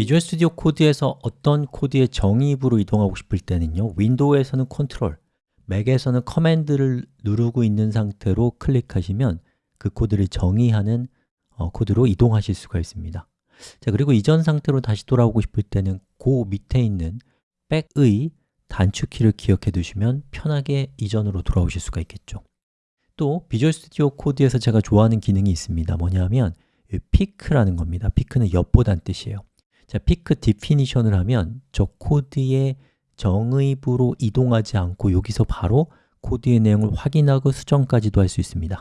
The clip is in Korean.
Visual Studio Code에서 어떤 코드의 정의부로 이동하고 싶을 때는요 윈도우에서는 컨트롤, 맥에서는 command를 누르고 있는 상태로 클릭하시면 그 코드를 정의하는 어, 코드로 이동하실 수가 있습니다. 자 그리고 이전 상태로 다시 돌아오고 싶을 때는 그 밑에 있는 back의 단축키를 기억해 두시면 편하게 이전으로 돌아오실 수가 있겠죠. 또 Visual Studio Code에서 제가 좋아하는 기능이 있습니다. 뭐냐면 peek이라는 겁니다. peek은 엿보다는 뜻이에요 자, peek definition을 하면 저 코드의 정의부로 이동하지 않고 여기서 바로 코드의 내용을 확인하고 수정까지도 할 수 있습니다